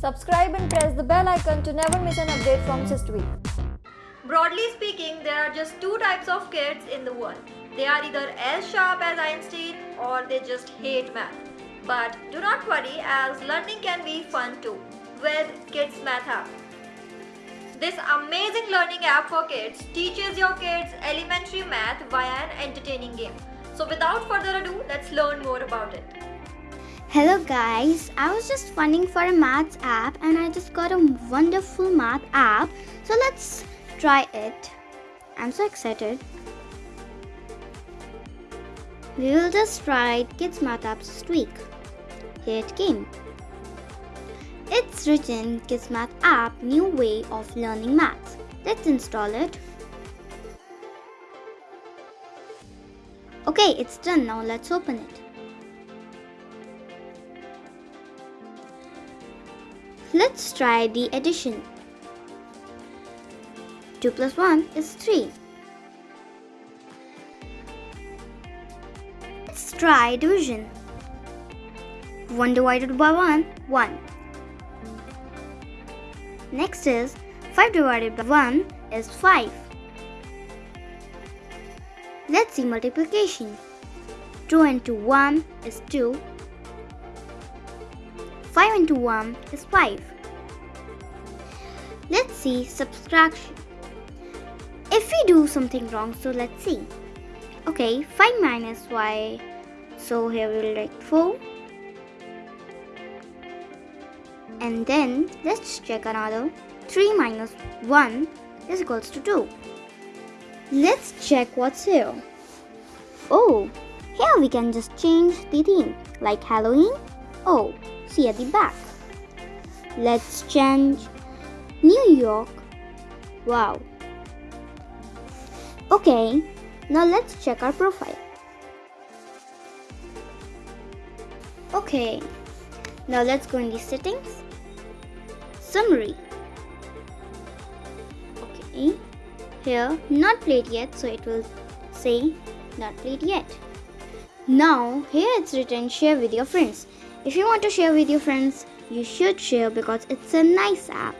Subscribe and press the bell icon to never miss an update from Systweak. Broadly speaking, there are just two types of kids in the world. They are either as sharp as Einstein or they just hate math. But do not worry as learning can be fun too with Kids Math app. This amazing learning app for kids teaches your kids elementary math via an entertaining game. So without further ado, let's learn more about it. Hello guys, I was just funding for a maths app and I just got a wonderful math app. So let's try it. I'm so excited. We will just try Kids Math Apps this week. Here it came. It's written Kids Math app, new way of learning maths. Let's install it. Okay, it's done now. Let's open it. Let's try the addition. 2 plus 1 is 3. Let's try division. 1 divided by 1, 1. Next is 5 divided by 1 is 5. Let's see multiplication. 2 into 1 is 2 5 into 1 is 5. Let's see subtraction. If we do something wrong, so let's see. Okay, 5 minus y, so here we'll write 4. And then let's check another. 3 minus 1 is equals to 2. Let's check what's here. Oh, here we can just change the theme like Halloween. Oh, see at the back. Let's change New York. Wow. Okay, now let's check our profile. Okay, now let's go in the settings. Summary. Okay, here not played yet, so it will say not played yet. Now here it's written share with your friends. If you want to share with your friends, you should share because it's a nice app.